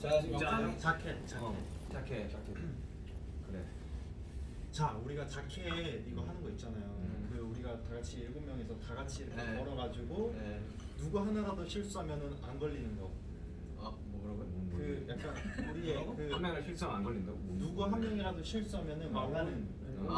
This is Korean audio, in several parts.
자 지금 자켓 자켓 어, 자켓 자켓 그래 자 우리가 자켓 이거 하는 거 있잖아요 음. 그 우리가 다 같이 일곱 명이서 다 같이 이렇게 네. 걸어가지고 네. 누구 하나라도 실수하면은 안 걸리는 거. 아 뭐라고요? 그 약간 우리의 그한 명을 실수하면 안 걸린다고? 누구 한 명이라도 실수하면은 아, 망하는. 아,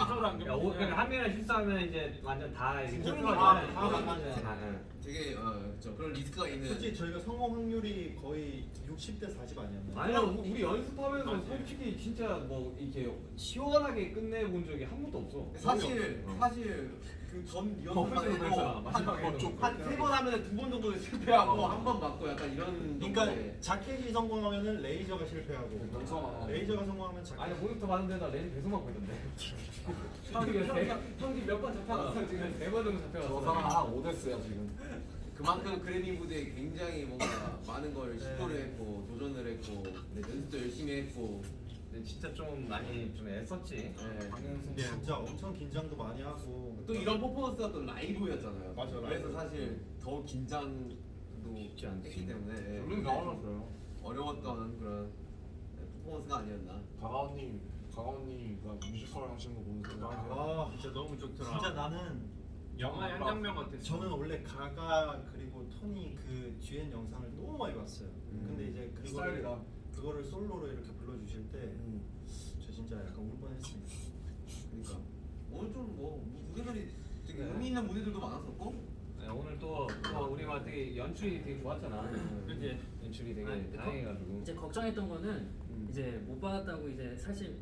아, 서로 안 야, 오, 그러니까 한 명을 실수하면 이제 완전 다 뚫는 다-. 다 망하죠. 아, 응. 되게 어 그렇죠. 그런 리스크가 있는. 솔직히 저희가 성공 확률이 거의 60대 40 아니었나요? 아니야 우리 연습하면서 솔직히 진짜 뭐 이렇게 시원하게 끝내본 적이 한 번도 없어. 사실 어. 사실 그전 어, 그랬잖아. 마지막에 한세 번 하면 두 번 정도 실패하고 한 번 맞고 약간 이런. 그러니까 자켓이 성공하면은 레이저가 실패하고 어. 레이저가 성공하면 자켓. 아니 모니터 봤는데 나 레지 계속 맞고 있던데. 형이 형이 몇번 잡혀갔어 지금 네번 정도 잡혀갔어. 저 사람 한 5대스야 지금. 그만큼 그래미 무대에 굉장히 뭔가 많은 걸 시도를 네. 했고 도전을 했고 네, 연습도 열심히 했고 근데 진짜 좀 많이 좀 애썼지. 네. 근데 진짜 엄청 긴장도 많이 하고 또 이런 퍼포먼스가 또 라이브였잖아요. 맞아, 그래서 라이브. 사실 더 긴장 도 쉽지 않지. 했기 때문에 예, 물론 나와놨어요. 어려웠던 그런 네, 퍼포먼스가 아니었나. 가가 누님 가가 누님이 뮤지컬 하시는 거 보면서 아 진짜 너무 좋더라. 진짜 나는 영화의 한 장면 같았어. 저는 원래 가가 그리고 토니 그 듀엣 영상을 너무 많이 봤어요. 음. 근데 이제 그거를 스타일이다. 그거를 솔로로 이렇게 불러주실 때저 음. 진짜 약간 울 뻔했습니다. 그러니까 오늘 좀뭐 무대들이 되게 네. 의미 있는 무대들도 많았었고 네, 오늘 또, 또 우리 막 되게 연출이 되게 좋았잖아. 그치? 연출이 되게 아니, 거- 다행해가지고. 이제 걱정했던 거는 음. 이제 못 받았다고 이제 사실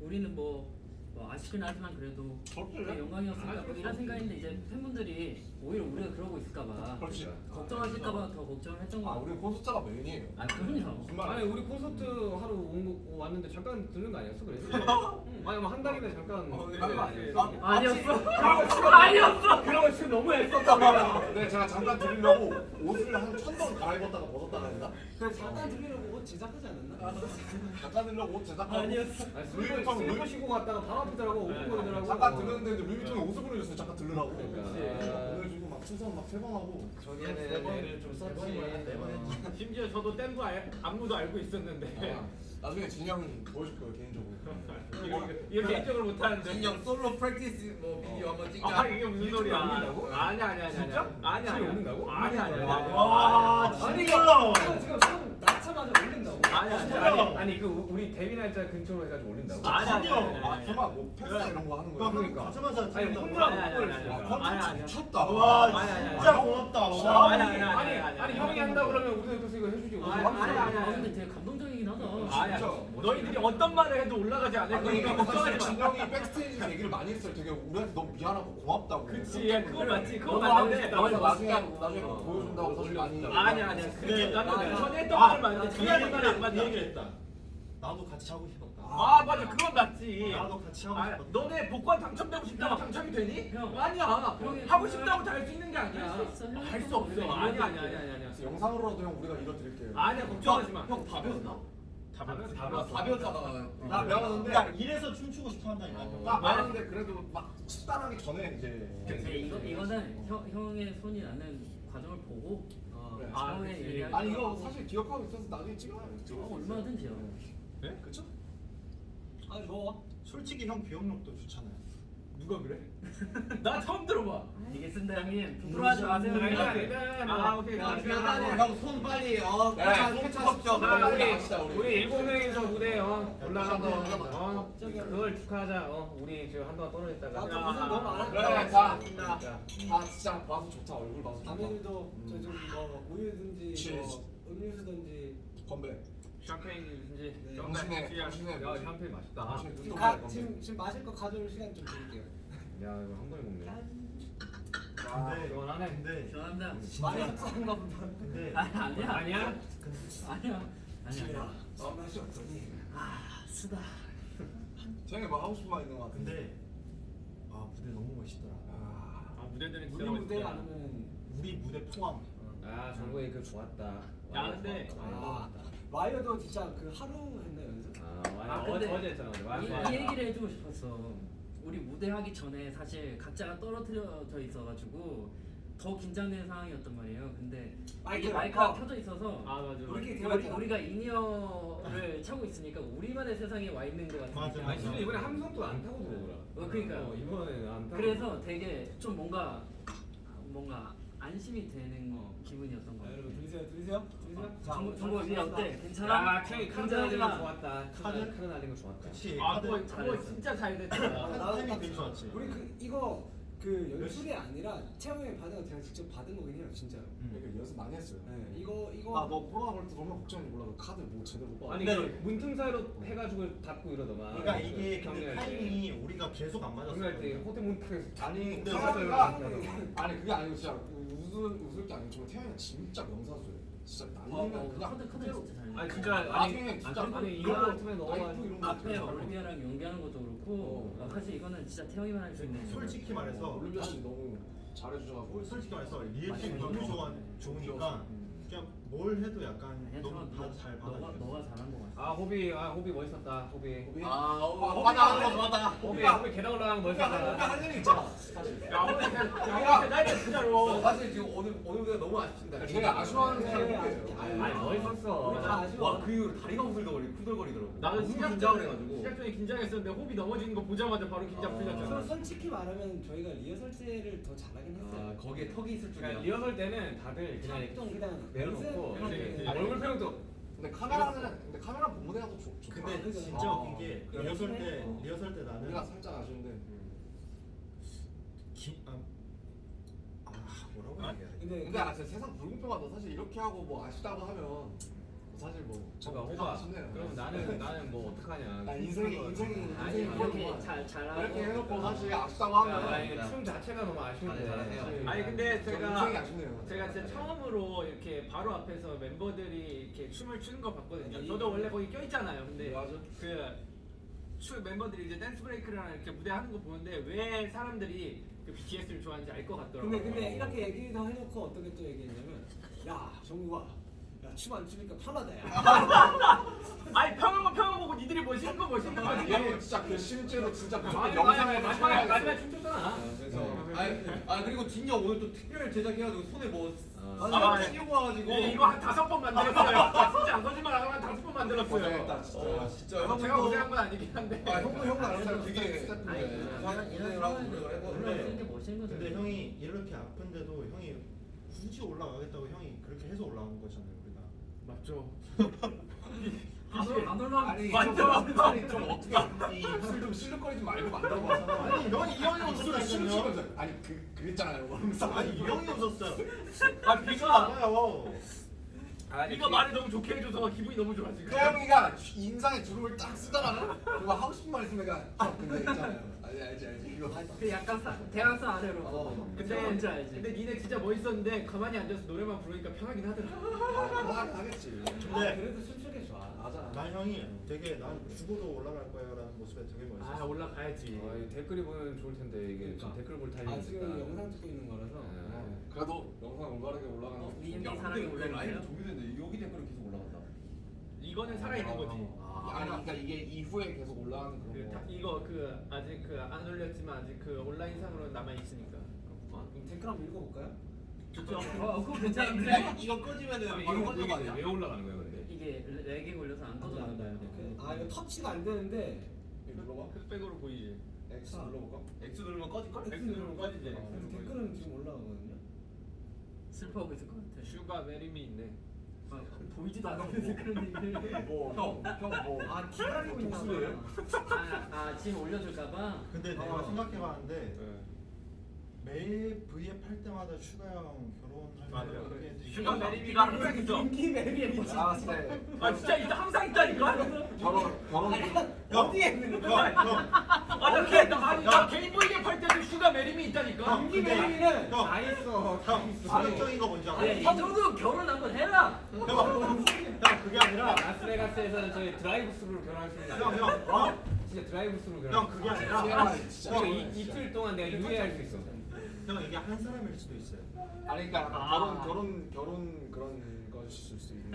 우리는 뭐, 뭐 아쉽긴 하지만 그래도 영광이었으니까 뭐 이런 생각인데 이제 팬분들이 오히려 우리가 그러고 있을까봐 그렇지. 걱정하실까봐 더 걱정을 했던 거 아 같아요. 우리 콘서트가 메인이에요. 아 그럼요. 무슨 말이야? 아니 우리 콘서트 하러 온 거, 왔는데 잠깐 들른 거 아니었어 그래서? 응. 아니 뭐한 달이면 잠깐 어, 네, 들른 거 네, 아니었어? 네. 아니었어. 아니었어. 그런 거 지금 너무 애썼다 우리가. 네 제가 잠깐 드리려고 옷을 한 천 번 갈아입었다가 벗었다가 했나? 그래 잠깐 들리려고 옷 제작하지 않았나? 잠깐 드리려고 옷 제작하고 아니었어. 아니 슬퍼 슬퍼 쉬고 갔다가 바로 앞에더라고 오픈거리더라고. 잠깐 들렸는데 이제 루이비통에 옷을 보내줬어요. 잠깐 들으라고. 그러니까. 네, 보내주고 막 수선 막 세 번 하고. 번, 애를 좀세 썼지. 번 했지. 심지어 저도 뗀거 알, 안무도 알고 있었는데 아, 나중에 진 형 보여줄 거예요 개인적으로. 이거, 이거 개인적으로 못하는데. 진 형 솔로 practice 뭐 비디오 한번 찍자. 아 이게 무슨 소리야? 올린다고? 아니 아니 아니 진짜? 아니 아니 올린다고? 아니 아니 아니. 와 아니, 진짜. 지금 형 낳자마자 올린다고. 아니 아니 아니 그 우리 데뷔 날짜 근처로 해가지고 올린다고? 아니, 아니. 아 설마 뭐 패스 이런 거 하는 거야? 그러니까. 가자마자 아니 아니, 컨텐츠 아니. 미쳤다. 와. 진짜 고맙다. 와. 아니, 아니, 아니. 아니 형이 한다 그러면 우리도 옆에서 이거 해주지. 아니. 아니, 아니, 아 근데 되게 하다. 아니 아니. 너희들이 어떤 말을 해도 올라가지 않을 아니 그러니까 거니까 사실 걱정하지 마. 진영이 백스테이지 얘기를 많이 했어요. 되게 우리한테 너무 미안하고 고맙다고. 그치 야, 그거 맞지 그거 맞는데. 나중에 나중에 싶다. 보여준다고 사실 많이. 아니 아니 그게 나도 아, 전에 했던 아, 말 맞는데 얘기를 말안 맞는 그 얘기를 얘기를 했다. 나도 같이 하고 싶었다. 아 맞아 그건 맞지. 나도 같이 하고 아, 싶었다. 너네 복권 당첨되고 싶다고 당첨이 되니? 형. 아니야. 형이 하고 싶다고 다 할 수 있는 게 아니야. 할수 할수또 없어. 우리가 아니 이렇게 아니 아니 아니 아니. 그래서 영상으로라도 형 우리가 이뤄드릴게요. 아니야 걱정하지 마. 형? 다 배웠어. 다 아, 배웠어. 답이었다가 나 배웠는데 야 이래서 춤추고 싶어 한다니까. 어. 나 배웠는데 그래도 막 식단하기 전에 이제. 근데 이거 이거는 형 형의 손이 나는 과정을 보고 어, 그래. 아, 처음에 그치. 얘기할 아니 거 이거. 사실 기억하고 있어서 나중에 찍어요. 어, 얼마든지요. 네? 그쵸? 아 좋아. 솔직히 형 기억력도 좋잖아요. 누가 그래? 나 처음 들어봐. 알겠습니다 형님. 부끄러워하지 마세요. 아니, 아니. 아 오케이. 일단은 형손 빨리 어 네, 캐차- 손 캐차하십시오. 손 자, 빨리 우리 우리. 우리 일곱 명이서 무대 어 올라가서 어 그걸 축하하자. 어 우리 지금 한동안 떨어졌다가. 나도 무슨 너무 안 그래. 다. 자, 다 진짜 봐서 좋다 얼굴 봐서 좋다. 남들도 저좀뭐 우유든지. 뭐 음료수든지 건배. 샴페인이든지. 네. 당신의 당신의 야 샴페인 맛있다. 당신의 지금, 가. 지금 지금 마실 거 가져올 시간 좀 드릴게요. 야 이거 한 번에 먹네. 아, 근데 시원하네. 근데 죄송합니다. 많이 속상한가 보다. 근데 아니 아니야. 아니야? 아니야. 아니야. 마음 날씨 없더니. 아 쓰다. 쟤네 뭐 하고 싶은 말 있는 것 같은데. 근데 아 무대 너무 멋있더라. 아, 아 무대들이 우리 진짜 무대 멋있다. 안 하면 우리 무대 포함. 아 정국이 그 좋았다. 야, 근데- 아 와이어도 진짜 그 하루 했나 연습. 아, 아, 맞아. 근데 어제 했잖아. 이, 맞아. 이 얘기를 해주고 싶었어. 우리 무대 하기 전에 사실 각자가 떨어뜨려져 있어가지고 더 긴장되는 상황이었단 말이에요. 근데 마이크 이게 마이크가 어. 켜져 있어서 아 맞아. 우리끼리 우리. 우리가 in-ear를 차고 있으니까 우리만의 세상에 와 있는 것 같은 맞아. 맞아. 아니 이번에 함성도 안 타고 들어오더라. 어, 그러니까요. 어, 이번에 안 타고. 그래서 되게 좀 뭔가 뭔가 안심이 되는 어. 기분이었던 것 자, 같아요. 여러분 들리세요? 들리세요? 들리세요? 자, 정보 정보 뷔 어때? 괜찮아? 야, 케이 카드 날린 거. 좋았다. 카드 카드? 날린 거 좋았다. 그치. 아 그거. 진짜 잘 아, 됐다. 나도 타이밍 딱 되게 좋았지. 우리 그 이거 그 연출이 아니라 태영이 받은 거 제가 직접 받은 거긴 해요, 진짜로. 그러니까 연습 많이 했어요. 네, 이거 이거 아 너 코로나 걸때 정말 걱정인지 몰라도 카드 뭐 제대로 못 봐. 아니 근데- 그 문틈 사이로 해가지고 닫고 이러더만. 그러니까 이게 근데 경기할 때. 타이밍이 우리가 계속 안 맞았어. 경기할 때 호텔 문틈에서 아니 근데 태양이가 웃을 아니 그게 아니고 진짜 웃을 웃을 게 아니고 정말 태양이가 진짜 명사수예요. 진짜 어, 날리면 어, 그냥 카드 카드 그 진짜 잘. 아 진짜 나중에 아니 진짜 아니, 아니 이거 같으면 거 앞에 진짜 올리비아랑 연기하는 것도 그렇고 어. 어, 사실 이거는 진짜 태형이만 할 수 있는. 솔직히 말해서 올리비아 씨 너무 잘해주셔가지고 솔직히 말해서 맞아요. 너무 좋아 좋으니까 그냥 뭘 해도 약간 아니야, 너무 너, 다잘 너가 받아줘. 너가 잘한 것 같아. 아 호비 아 호비 멋있었다 호비. 호비? 아, 어, 맞아 맞아 맞아. 호비 호비 계단 올라가는 거 호비가 멋있었다. 할 일이 있잖아. 사실. 야 오늘 야 나이 진짜로. 사실 지금 오늘 오늘 무대가 너무 아쉽습니다. 제가 아쉬워하는 네, 사람이에요. 네. 아니 멋있었어. 와그 이후로 다리가 후들거리 후들거리더라고. 나도 너무 시작 긴장을 전에 해가지고. 시작 전에 긴장했었는데 호비 넘어지는 거 보자마자 바로 긴장 아. 풀렸잖아. 솔- 솔직히 말하면 저희가 리허설 때를 더 잘하긴 아 했어요. 거기에 턱이 있을 줄이야. 그러니까 리허설 때는 다들 그냥 좀 그냥 내려놓고 네. 얼굴 표정도 근데 카메라는 근데 카메라 본무대가 더 좋. 좋다. 근데 그죠. 진짜 어. 웃긴 게 그래. 리허설 때 어. 리허설 때 나는 우리가 살짝 아쉬운데. 기, 아, 아 뭐라고 얘기해야 돼? 근데 근데 아 진짜 세상 불공평하다. 사실 이렇게 하고 뭐 아쉽다고 하면 사실 뭐좀 호바 아쉽네요. 그럼 나는 나는 뭐 어떡하냐 나 인생이 인생이 아니 인생이 이렇게. 잘 잘하고 이렇게 해놓고 사실 아쉽다고 야, 하면 아니, 춤 자체가 너무 아쉬운데. 사실. 아니 근데 제가 아쉽네요. 제가 진짜 처음으로 이렇게 바로 앞에서 멤버들이 이렇게 춤을 추는 거 봤거든요. 이- 저도 원래 거기 껴 있잖아요. 근데 맞아. 그 추 멤버들이 이제 댄스 브레이크랑 이렇게 무대 하는 거 보는데 왜 사람들이 그 BTS를 좋아하는지 알 것 같더라고요. 근데 근데 이렇게 얘기도 해놓고 어떻게 또 얘기했냐면 야 정국아 야춤 안 추니까 편하다 야. 아니 평하고 평하고 니들이 멋있는 거 멋있는 아니 거지. 이거 진짜 그 실제로 진짜 그 아니, 영상에 마지막에 마지막에. 춤췄잖아. 아, 그래서 아, 아 그리고 진영 오늘 또 특별 제작해가지고 손에 뭐 아, 아, 네. 씌우고 와가지고 예, 이거 한 다섯 번 만들었어요. 진짜 안 거짓말 안 하고 한 다섯 번 만들었어요. 고생했다 진짜. 어, 진짜 제가 형도 고생한 건 아니긴 한데. 아 형도 형도 알아서 되게 이런 이런. 근데 형이 이렇게 아픈데도 형이 굳이 올라가겠다고 형이 그렇게 해서 올라온 거잖아요. 맞죠. 안 올라 안 올라. 아니 맞죠? 좀, 어떻게 이술좀 실룩거리지 말고 만들어봐서 아니 형이 이 형이. 춤추면서 아니 그 그랬잖아요. 아니 이 형이 웃었어요. 아 비가 맞 아요. 비가 말을 너무 좋게 해줘서 기분이 너무 좋아 지금. 태영이가 인상에 주름을 딱 쓰잖아. 그리고 하고 싶은 말 있으면 내가 형 근데 있잖아요. 알지 알지 알지 이거. 그 약간 사, 대학생 아래로. 어. 근데 뭔지 알지. 근데 니네 진짜 멋있었는데 가만히 앉아서 노래만 부르니까 편하긴 하더라. 하긴 하겠지. 아, 근데 그래도 춤추기 좋아. 맞아. 난 형이 되게 난 죽어도 올라갈 거야라는 모습에 되게 아 멋있었어. 올라가야지. 아, 이 댓글이 보면 좋을 텐데 이게 그러니까. 댓글 볼아 타이밍이 지금 영상 찍고 있는 거라서. 네. 그래도 영상 올바르게 올라가는 어, 거. 미엠 야 근데 왜 올라오네요. 종료됐는데 여기 댓글은 계속 올라간다 이거는 살아 있는 거지. 아니 그러니까 이게 이후에 계속 올라가는 그 그런 다, 거. 이거 그 아직 그 안 올렸지만 아직 그 온라인 상으로 남아 있으니까. 그럼 댓글 한번 읽어볼까요? 좋죠. 어 그거 괜찮은데. 야, 이거 꺼지면은 바로 꺼지는 거 아니야? 왜 올라가는 거야 근데? 이게 lag이 걸려서 안 꺼져나온다. 그- 아 이거 터치가 안 되는데 이거 눌러봐. 흑백으로 보이지. X 눌러볼까? X 누르면 꺼질걸? X 누르면 꺼지지. 그래서 댓글은 지금 올라가거든요. 슬퍼하고 있을 것 같아. 슈가 marry me 있네. 아, 보이지도 않는데 그런 얘기를. 뭐 형 형 뭐 아 기다리고 있나 봐. 독수리예요? 아, 아 지금 올려줄까봐. 근데 내가 어. 생각해봤는데 네. 매일 V앱 할 때마다 슈가 형 결혼할 맞아요. 때 슈가 메리미가 항상 있어. 인기 매력이 뭐지? 아 진짜 아 진짜 있다 항상 있다니까. 결혼 결혼 어디에 있는 형, 거야? 형, 아나 개- 나, 나 게임보이게 팔 때도 슈가 메리미 있다니까. 형, 인기 근데 매력이는 형, 다 있어. 형, 파격적인 거 뭔지 알아? 정도 결혼 한번 해라. 형, 형, 그게 아니라 라스베가스에서는 저희 드라이브 스루로 결혼할 수 있는. 형, 형, 어? 진짜 드라이브 스루로 결혼. 형 그게 아니라. 그러니까 이, 이틀 동안 내가 유예할 수 있어. 형 이게 한 사람일 수도 있어요. 아니 그러니까 아. 결혼 결혼 결혼 그런 것일 수 있는.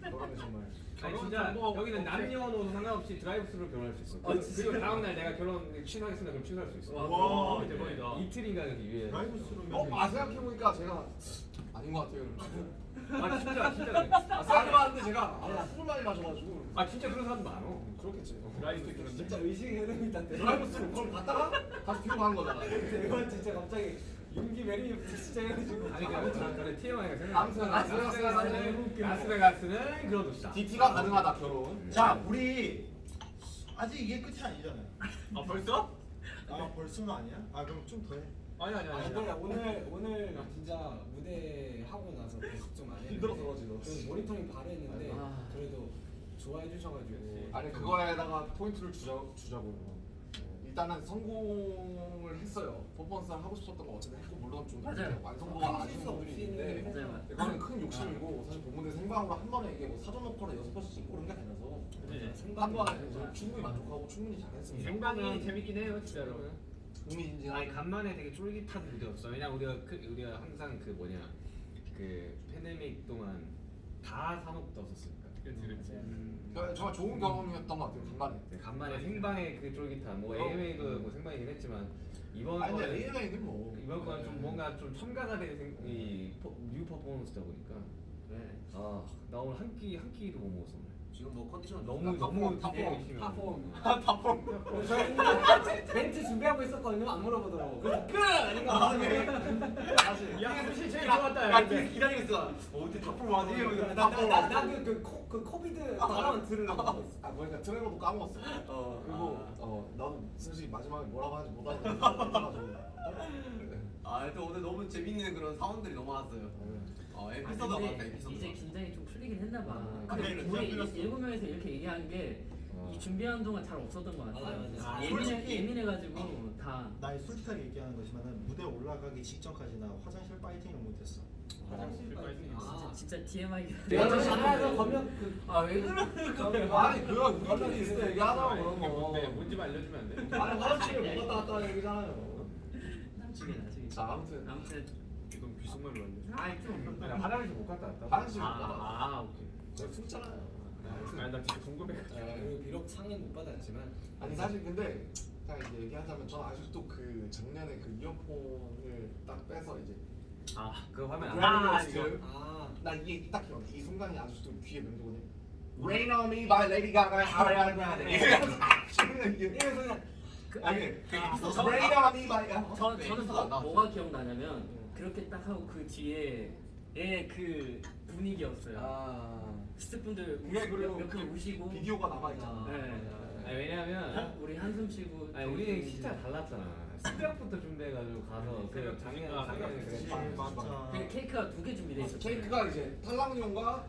그거는 정말 아니 결혼 진짜 여기는. 남녀노소 상관없이 드라이브스루로 결혼할 수 있어. 아, 그- 진짜? 그리고 다음 날 내가 결혼 취소하겠습니다. 그럼 취소할 수 있어. 와. 어, 대박이다. 이틀인가 그 이후에. 드라이브 스루면 어? 아 생각해 보니까 제가 아닌 것 같아요 아 진짜 진짜 그래. 아 생각해봤는데 제가 아, 술을 많이 마셔가지고 아 진짜 그런 사람도 많아. 그렇겠지 드라이브 그런데. 진짜 의식의 흐름이. 드라이브 스루 그걸 갔다가 다시 뒤로 가는 거잖아 이건 진짜 갑자기 윤기 marry me 진짜 해가지고. 아니 그 아무튼 그래 TMI가 생각. 아무튼 라스베가스는 라스베가스는 그런 곳이다. DT가 가능하다 결혼 자 우리 아직 이게 끝이 아니잖아요. 아 벌써? 아 벌써는 아니야? 아 그럼 좀 더 해. 아니 아니 아 아니. 근데 오늘 오늘 진짜 무대 하고 나서 계속 좀안 했는데 힘들어서 지금. 좀 모니터링 바로 했는데 아. 그래도 좋아해 주셔가지고 아니 그거에다가 포인트를 주자, 주자고요 일단은 성공을 했어요 퍼포먼스를 하고 싶었던 거 어쨌든 했고 물론 좀 맞아요. 완성도가 아쉬운 부분이 있는데 맞아요, 맞아요. 이거는 큰 욕심이고 사실 본무대 생방으로 한 번에 이게 뭐 사전 녹화로 여섯 번씩 찍고 그런 게 아니라서 한 번에 저는 충분히 만족하고 충분히 잘했습니다 생방이 재밌긴 해요 진짜로. 흥미진진한 아니 간만에 되게 쫄깃한 무대였어. 왜냐 우리가 그, 우리가 항상 그 뭐냐 그 팬데믹 동안 다 사녹 떴었으니까. 그렇지 그렇지. 저- 정말 좋은 경험이었던 것 같아요 간만에. 네, 간만에 생방의 그 쫄깃함. 뭐 AMA도 뭐 생방이긴 했지만 이번 아니 근데 거는 AMA는 뭐. 이번 거는 좀 뭔가 좀 첨가가 된이 new 퍼포먼스다 보니까. 아나 오늘 한 끼 한 끼도 못 먹었어 오늘. 지금 뭐 컨디션 너무 너무 top form, 열심히 top form. 저희는 멘트 준비하고 있었거든요. 안 물어보더라고. 그래서 끝! 아닌가? 사실. 야 사실 제일 좋았다. 야 근데. 기다리고 있어. 어 어떻게 탑볼 와지? 나나나그 그 코비드 발언 들으려고 하고 있어. 아 그러니까 트레버도 까먹었어 어 그리고 어 나도 솔직히 마지막에 뭐라고 하는지 못 알아듣는 아, 또 오늘 너무 재밌는 그런 사원들이 너무 많았어요. 어, 아, 에피소드가 많다, 근데 에피소드. 이제 긴장이 좀 풀리긴 했나 봐. 아, 근데 우리 긴장 일- 일곱 명에서 이렇게 얘기한 게이 어. 준비하는 동안 잘 없었던 것 같아. 맞아, 맞아. 아, 예민해 솔직히- 예민해가지고 다. 나 솔직하게 얘기하는 거지만은 무대 올라가기 직전까지 나 화장실 파이팅을 못했어. 화장실 빨리. 진짜 진짜 TMI. 내가 저 전화해서 그 아왜 그래? 아니 그거 우리끼리 있을 때 얘기하자고 그런 뭔데? 거 뭔지 좀 알려주면 안 돼? 아니 화장실을 못 갔다 왔다 얘기잖아요. 자 아무튼 아무튼 귀속말로 안 돼. 아이 좀. 아니 화장실 못 갔다 왔다. 화장실 못 갔다 왔다 아, 아 오케이. 제가 숨잖아요 아니 나 진짜 궁금해. 그리고 비록 상은 못 받았지만 아니 사실 근데 딱 이제 얘기하자면 저는 아직도 그 작년에 그 이어폰을 딱 빼서 이제 아 그거 화면 안 아. 아나 이게 딱 기억 이 순간이 아직도 귀에 맴도거든 Rain on me by Lady Gaga Ariana Grande 이게 이래서 그냥 그, 아니 그저그 저는 뭐, 안 나왔죠? 뭐가 기억나냐면 그렇게 딱 하고 그 뒤에 의 그 분위기였어요. 아 스태프분들 그게 우시, 그리고 몇, 몇분 그 우시고 비디오가 남아 있잖아 네. 아니 왜냐면 우리 한숨 쉬고 아니 우리는 진짜 달랐잖아. 새벽부터 준비해가지고 가서 그 작년 아, 그치. 그랬지. 맞아. 그 케이크가 두 개 준비돼 있었어요. 케이크가 이제 탈락용과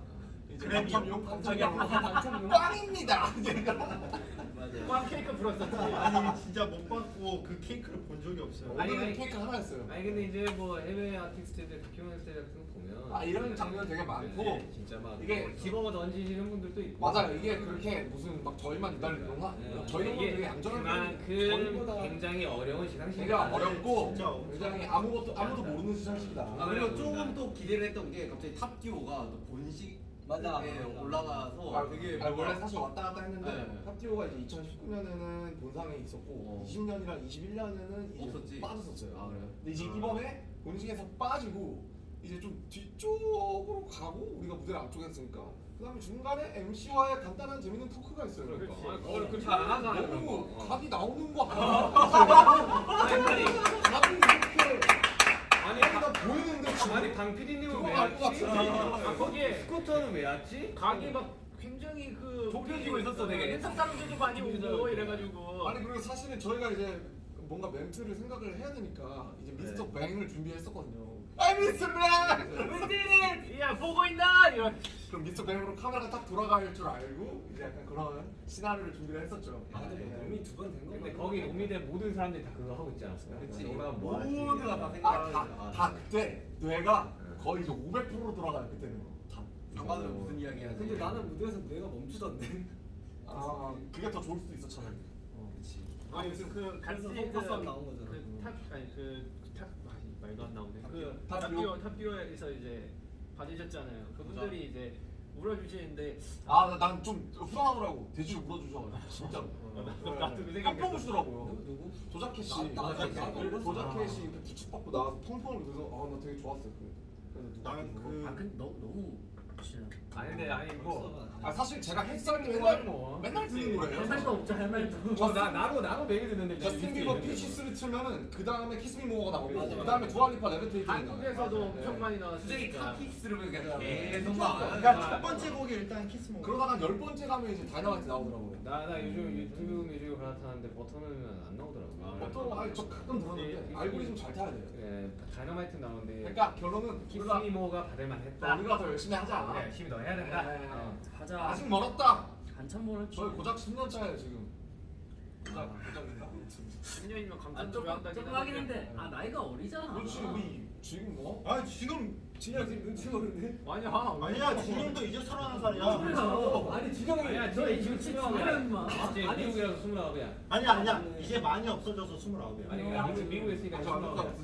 이제 그래미용. 당첨용 당첨용 당첨용. 빵입니다 제가 맞아요. 꽝 케이크 불었었지. 아니 진짜 못 받고 그 케이크를 본 적이 없어요. 아니, 오늘은 아니. 케이크 하나였어요 아니 근데 이제 뭐 해외 아티스트들 다큐멘터리 같은 거 보면 아, 이런 장면 되게 많고 네, 진짜 막 이게 이게 집어먹어 던지시는 분들도 있고 맞아요 이게 그렇게 무슨 막 저희만 기다리는 건 아니에요 저희는 이게 되게 얌전한 그만큼 저희보다 굉장히 어려운 시상식이 되게 어렵고 굉장히 아무것도 아무도 모르는 시상식이다 아, 그리고 조금 또 기대를 했던 게 갑자기 탑듀오가 또 본식 맞아, 에 맞아. 올라가서 아, 되게 아, 원래 사실 왔다 갔다 했는데 네. 탑티오가 이제 2019년에는 본상에 있었고 어. 20년이랑 21년에는 이제 없었지? 빠졌었어요. 아, 그래요? 근데 이제 아. 이번에 본식에서 빠지고 이제 좀 뒤쪽으로 가고 우리가 무대를 앞쪽에 했으니까 그다음에 중간에 MC와의 간단한 재밌는 토크가 있어요. 그러니까. 그걸 그렇게 안 하잖아요, 그런 너무 거. 어. 각이 나오는 거 아니야? 아니 아니 각이 이렇게 아니 다 보이는데 지금 아니 강 PD님은 그거 왜 왔지? 아 거기에 스쿠터는 왜 왔지? 각이 막 굉장히 그 좁혀지고 있었어, 되게. 인사 사람들도 많이 오고 이래가지고. 아니 그리고 사실은 저희가 이제 뭔가 멘트를 생각을 해야 되니까 이제 미스터 뱅을 준비했었거든요. 아 미스터 뱅! We did it! 야 보고 있나? 이런. 그럼 미스터 뱅으로 카메라가 딱 돌아갈 줄 알고 이제 약간 그런 시나리오를 준비를 했었죠. 아 근데 뭐 몸이 두 번된 거. 근데 거기 노미대 모든 사람들이 다 그거 하고 있지 않았어요? 그치. 올라가 뭐 하지? 모두가 다 아, 생각하는 다, 거죠. 다 그때 뇌가 거의 이제 500% 돌아가요 그때는. 다. 장관은 무슨 이야기 하지? 근데 나는 무대에서 내가 멈추던데. 아 그게 더 좋을 수도 있어 차라리. 어, 그렇지. 아니 무슨 그 그래서 그 포커스 안 나온 거잖아. 그 탑 아니 그탑 말도 안 나오네. 그 탑듀오? 탑듀오 탑듀오에서 이제 받으셨잖아요. 그분들이 이제 울어주시는데 아난좀 후련하더라고. 돼지를 물어주셔가지고 진짜로. 나도 그 생각이 깜짝 놀시더라고요. 누구? 조자켓 씨 나- 나- 조자켓 나- 나- 씨 이렇게 부축받고 나와서 펑펑을 그래서 아나 되게 좋았어요. 그- 그래서 누가 나는 그 아 근데 너무 너무 진짜 아니 근데 아니 뭐. 아 사실 제가 햇살이 맨날 맨날 뭐. 맨날 듣는 할 말도 노래예요 없죠 할 말도 어, 나 나도 나도 매일 듣는데 저스틴 비버 Peaches를 틀면은 그 다음에 Kiss Me More가 나오고. 그 다음에 두알리파 Levitate 한국에서도 엄청 많이 갑자기 나왔으니까. 카키스를 그냥 네. 계속 그러니까 막첫 번째 곡이 일단 Kiss Mo 그러다가 한열 번째 가면 이제 다이너마이트 나오더라고요. 나나 요즘 유튜브 뮤직을 갈아타는데 버터는 안 나오더라고. 어떤 아니 저 가끔 들었는데 알고리즘 잘 타야 돼요. 예, 다이너마이트 나오는데 그러니까 결론은 우리가 키스미모가 받을만 했다. 우리가 더 열심히 하자. 열심히 더 해야 된다. 네. 어. 가자 아직 멀었다 한참 멀었지 저희 고작 10년 차예요 지금 고작 고작인가? 10년이면 아, 감탄 조금 중요한다긴 조금 하긴 했는데 아 나이가 어리잖아 그렇지 우리 지금 뭐? 아 지금 진영 지금 눈치 보는데? 아니야 아니야 진영도 이제 서른한 살이야 어, 아니 진영이 아니야, 너 지금 인마 이제 미국이라서 스물아홉이야. 아니야 아니야 이제 많이 없어져서 스물아홉이야 아니 그러니까 미국 미국에 있으니까 아직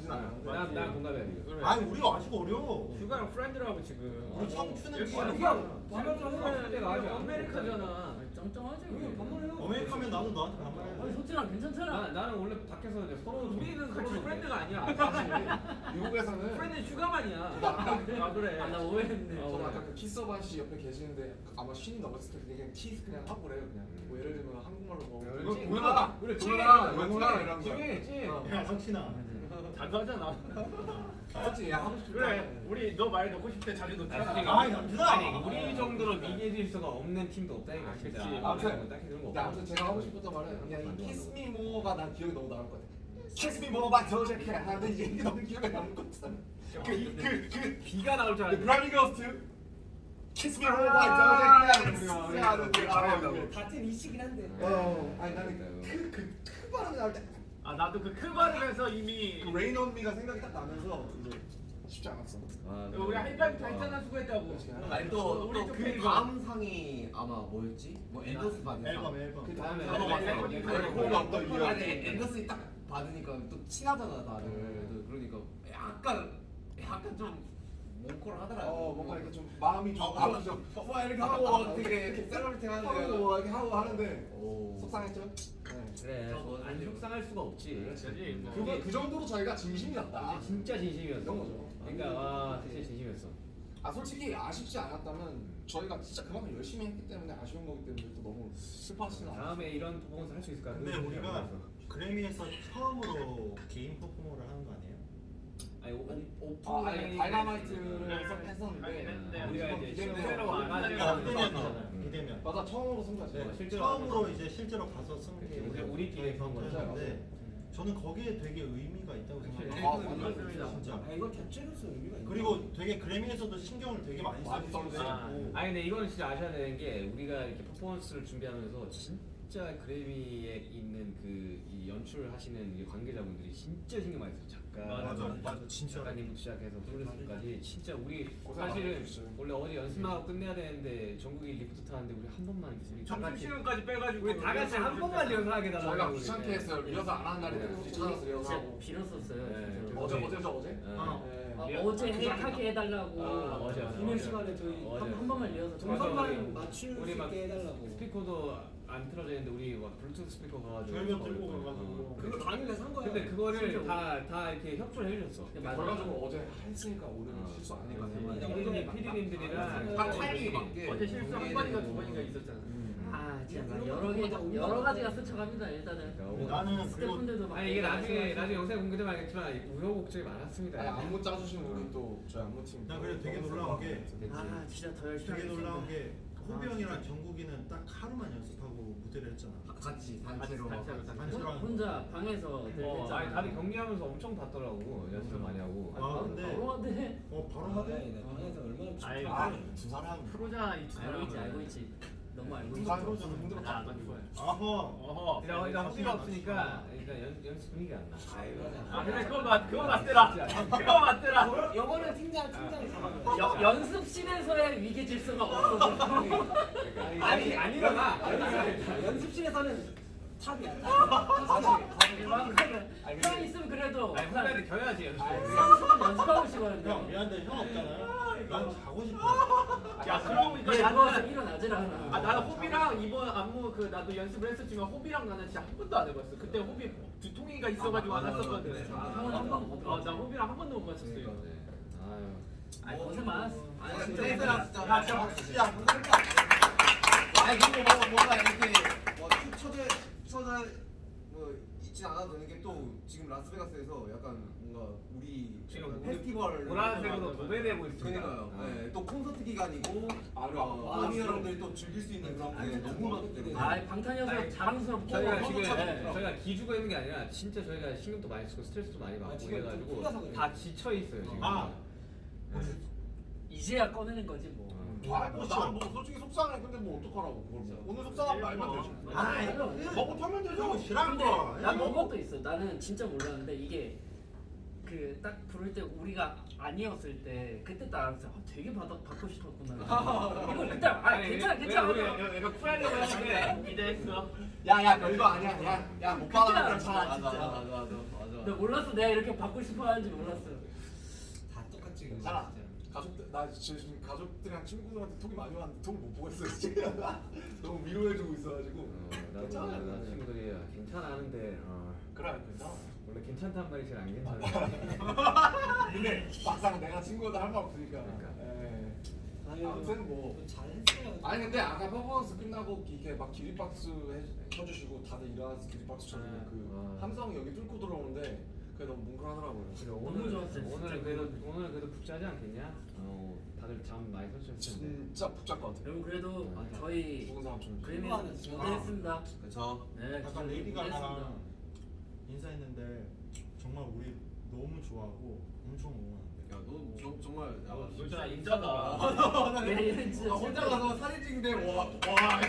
스물아홉이야. 난 공감해 아니 우리가 아직 어려 휴가랑 프렌드라고 지금 우리 청춘은 그냥 해봐. 그래, 그때가 아직 안 아메리카잖아 쩡쩡하지 우리 우리. 밥만 해요. 어메리카면 나도 너한테 아니 반말해 소진아 괜찮잖아 나 나는 원래 밖에서 이제 서로 우리는 같이 서로 프렌드가 아니야 사실 미국에서는 프렌드 휴가만이야 아 그래 아 나 오해했네 어, 저는 아까 그 키서반 씨 옆에 계시는데 아마 쉰이 넘었을 때 그냥 티 그냥 하고 그래요 그냥 뭐 예를 들면 한국말로 뭐 그래, 왜 찐. 뭐야 그래, 왜 찐. 뭐야 왜 뭐야 이런 거 찐, 찐. 어. 야 석신아 자주 하잖아 맞지 야 하고 싶다 그래 우리 너 말 넣고 싶을 때 자주 넣잖아 아이 남준아 아니 우리 정도로 미개 질서가 없는 팀도 없다니까 아, 진짜. 그치. 아무튼 딱히 그런 거 없어. 아무튼 제가 하고 싶었던 말은 그냥 이 키스 미 모어가 난 기억이 너무 남을 것 같아. 키스 미 모어 바 저저케 하는데 이게 너무 기억에 남을 것 같아. 그그그 비가 나올 줄그 알았는데. 브라이빙 거스트 키스 미 모어 바 저저케 하는 거 같은 이치긴 한데. 어 아니 나는 그그 크 발음이 나올 때그 아 나도 그크 발음에서 이미 Rain On Me가 생각이 딱 나면서 이제 쉽지 않았어. 아, 우리 하이파이브 다했잖아 수고했다고. 아니 우리 또그 또 다음 상이 아마 뭐였지? 뭐 앤더슨 받은 상. 앨범 앨범. 그 다음에 다음에 앨범, 앨범 앨범, 앨범 앨범 없다 이게 아니 앤더슨이 딱 받으니까 또 친하잖아 다들. 또 그러니까 약간 약간 좀 뭉클 하더라. 어 뭔가 이렇게 좀 마음이 좀 아프죠 뭐 이렇게 하고 되게 이렇게 celebrating 하고 하는데. 뭐 이렇게 하고 하는데 오. 속상했죠? 네. 그래. 안 속상할 수가 없지. 그렇지 뭐. 그거 그 정도로 저희가 진심이었다. 이제 진짜 진심이었어. 이런 거죠. 그러니까 와 진짜 진심이었어. 아 솔직히 아쉽지 않았다면 저희가 진짜 그만큼 열심히 했기 때문에 아쉬운 거기 때문에 또 너무 않아요. 다음에 이런 퍼포먼스 할 수 있을까? 근데 그거 우리가. 그래미에서 처음으로 개인 퍼포머를 하는 거 아니에요? 아니 오- 오픈 아 아니 다이너마이트를 네. 했었는데 우리가 이제 실제로 와가지고 비대면. 비대면 맞아 처음으로 승자지. 네, 어, 실제로 처음으로 이제 실제로 가서 선 게 그치, 이제 우리끼리 한 거죠. 전투였는데 저는 거기에 되게 의미가 있다고 생각해요. 아, 맞습니다. 진짜. 아 이거 자체로서 의미가 있네. 그리고 되게 그래미에서도 신경을 되게 많이 많이 써주시고. 했고 아니 근데 이거는 진짜 아셔야 되는 게 우리가 이렇게 퍼포먼스를 준비하면서 진짜 그래미에 있는 그 이 연출하시는 이 관계자분들이 진짜 신경 많이 작가, 맞아 맞아 진짜 작가님부터 시작해서 프로듀서까지 진짜 우리 고생 사실은 많으셨어요. 원래 어제 연습하고 끝내야 되는데 정국이 리프트 타는데 우리 한 번만 우리 다 점심 같이 시간까지 빼가지고 우리 다 같이 한 번만 리허설하게 저희가 달라고 귀찮게 했어요. 리허설 안 하는 날인데 굳이 찾아서 리허설하고. 진짜 빌었었어요 네, 진짜로. 어제 어제죠 어제. 어. 네. 아, 리- 어제 그 해, 하게 해달라고 아, 어제, 어제. 비밀 시간에 저희 어제. 한, 한 번만 리허설 동선- 동선만 맞출 수 우리 막 있게 해달라고. 스피커도 안 틀어져 있는데 우리 막 블루투스 스피커 가가지고 저희가 들고 어. 가가지고 그거 당일에 산 거야. 근데 그거를 다 다 이렇게 협조를 해주셨어. 그래가지고 어제 했으니까 오늘 어. 실수 아니까. 맞아. 피디님 피디님들이랑 딱 타이밍이 맞게. 어제 실수 한 번인가 두 번인가 있었잖아 아 진짜 막 여러 개 여러 가지가 스쳐갑니다 일단은 나는 스태프분들도 막 아니 이게 나중에. 나중에 영상에 공개되면 알겠지만 우여곡절이 많았습니다. 아니 안무 짜주신 우리 또 저희 안무 팀. 나 그래 되게 놀라운 게 아 진짜 더 열심히 되게. 놀라운 게 호비 형이랑 정국이는 딱 하루만 연습하고 무대를 했잖아. 같이 단체로. 단체로, 단체로. 단체로 하는 거. 혼자 방에서 늘 어, 했잖아. 다들 경기하면서 엄청 봤더라고 연습 많이 하고. 아, 근데- 바로 하대. 어 바로 아, 하대. 네, 방에서 얼마나. 두 사람. 프로잖아 이 알고 있지 알고 있지. 너무 알고 있지. 누가 프로잖아. 힘들어. 아, 안 좋아요. 아허. 어허 일단 일단 없으니까 연, 연습 분위기가 안 나. 아 근데 그거 맞 그거 맞더라 그거 맞더라 영어는 팀장 팀장이 잡아줘. 여, 연습실에서의 위계 질서가 없어서. 아니 아니잖아. 연습실에서는 탑이야. 형 있으면 그래도 아니 후배한테 겨야지 연습. 연습하고 형 싶거든요. 미안한데 형 없잖아요. 난 자고 싶어. 야 그러고 보니까 얘 누워서 나는 일어나질 않아. 아 나는 호비랑 이번 안무 그 나도 연습을 했었지만 호비랑 나는 진짜 한 번도 안 해봤어. 그때 호비 두통이가 있어가지고 안 했었거든. 아, 어나 호비랑 한 번도 못 맞췄어요. 아유. 아니 고생 많았어. 아니 진짜 진짜 야 진짜 박수 야 아니 그리고 뭐 뭔가 이렇게 뭐 초대 초대 뭐 있진 않아도 되는 게 또 지금 라스베가스에서 약간 뭔가 우리 지금 약간 우리 페스티벌 보라색으로 도배되고 있습니다. 그러니까요. 아. 네, 또 콘서트 기간이고 아, 어, 아, 아미 아, 여러분들이 또 즐길 수 있는 그런 게 너무 많기 때문에. 아 방탄이어서 자랑스럽고 저희가 지금 좋죠. 저희가 기죽어 있는 게 아니라 진짜 저희가 신경도 많이 쓰고 스트레스도 많이 받고 아, 그래가지고. 다 지쳐 있어요 지금. 아. 네. 이제야 꺼내는 거지 뭐. 아 뭐나뭐 솔직히 속상해 근데 뭐 어떡하라고 그걸 뭐. 오늘 속상하면 말면 되지 아, 이거 먹고 털면 되죠 싫은 근데 거. 난 그것도 있어. 나는 진짜 몰랐는데 이게 그 딱 부를 때 우리가 아니었을 때 그때 딱 알았어. 아, 되게 받아, 받고 싶었구나. 이거 그때 아 괜찮아 괜찮아. 내가 쿨하려고 했는데 기대했어. 야야 별거 아니야 야 야못 그때 받아도 알았어, 괜찮아 진짜. 맞아 맞아 맞아 맞아. 나 몰랐어. 내가 이렇게 받고 싶어 하는지 몰랐어. 다 똑같지. 진짜. 가족들 나 지금 가족들이랑 친구들한테 톡이 많이 왔는데 톡을 못 보고 있어 지금 너무 위로해주고 있어가지고 어, 나도 괜찮아 나 친구들이 야, 괜찮아 하는데 어, 그래 괜찮아 원래 괜찮단 말이 제일 안 괜찮아. 근데 막상 내가 친구들 할 말 없으니까 그러니까. 에. 아유, 아무튼 뭐 잘했어요. 아니 근데 아까 퍼포먼스 끝나고 이렇게 막 기립박수 해, 쳐주시고 다들 일어나서 기립박수 쳐주고 네. 그 와. 함성이 여기 뚫고 들어오는데 그게 너무 뭉클하더라고요 오늘 좋았어요, 오늘 진짜. 그래도 오늘 그래도 푹 자지 않겠냐? 어 다들 잠 많이 텐데. 진짜 복잡 것 같아요 여러분 그래도 아, 저희 죽은 사람처럼 그림이 하는 진짜. 무대했습니다. 그렇죠. 네, 약간 레이디. 가가랑 인사했는데 정말 우리 너무 좋아하고 엄청 응원한대. 야너 정말 야, 진짜 인자다. 얘는 진짜 아, 혼자 가서 사진 찍는데 와 와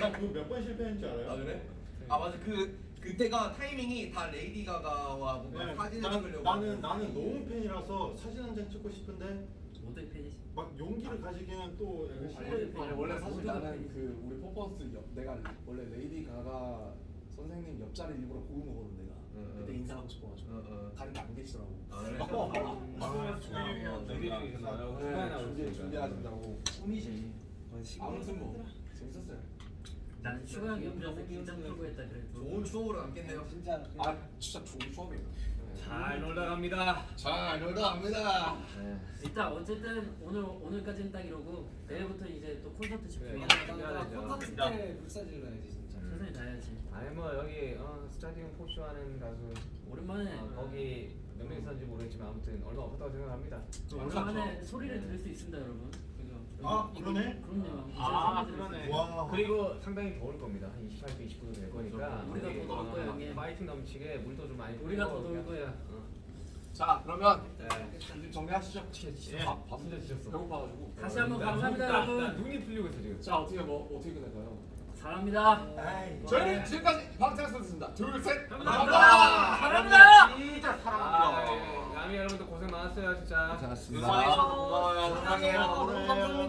나그몇 번 실패했는지 알아요? 아 그래? 아 맞아 그 그때가 타이밍이 다 레이디 가가와 뭔가 네, 사진을 난- 찍으려고 나는 나는 너무 팬이라서 사진 한 장 찍고 싶은데 모두의 팬이시. 막 용기를 가지기는 또 약간 아니. 아니 원래 사실 나는 팬이지. 그 우리 퍼포먼스 옆 내가 원래 레이디 가가 선생님 옆자리 일부러 고른 거거든 내가 응, 응. 그때 인사하고 싶어가지고 어, 어. 가는데 안 계시더라고 아 그래? 네, 나오시니까. 준비하신다고 꿈이지. 아무튼 뭐 재밌었어요 나는 슈가 형 옆에서 긴장 풀고 했다 그래도. 좋은 추억으로 남겠네요. 진짜 아 진짜 좋은 추억이에요 잘 놀다 갑니다. 잘 놀다 갑니다. 네. 일단 어쨌든 오늘 오늘까지는 딱 이러고 내일부터 이제 또 콘서트 집중해. 그래. 콘서트 때 불사질러야지 진짜. 최선을 다해야지. 아니 뭐 여기 어, 스타디움 four 쇼 하는 가수 오랜만에 어, 거기 몇 명 있었는지 모르겠지만 아무튼 얼마 없었다고 생각합니다. 또 오랜만에 소리를 들을 수 있습니다, 여러분. 아, 이거- 그러네? 그럼요. 아, 수 그러네. 와. 그리고 상당히 더울 겁니다. 한 28도, 29도 될 거니까 우리가 더 더울 어, 거예요, 형님. 파이팅 넘치게 물도 좀 많이 우리가 더 그냥, 거야. 어. 자 그러면 네. 이제 정리하시죠 예. 밥, 밥 진짜 지쳤어. 배고파가지고 다시 한번 나 감사합니다, 여러분. 나 눈이 풀리고 있어 지금. 자 어떻게 뭐 어떻게 끝낼까요? 사랑합니다. 아이. 저희는 지금까지 방탄소년단입니다 둘 셋 감사합니다. 사랑합니다. 진짜 아, 사랑합니다. 예. 남이 여러분들 고생 많았어요 진짜. 고생하셨습니다. 고마워요 고마워요 사랑해요. 감사합니다.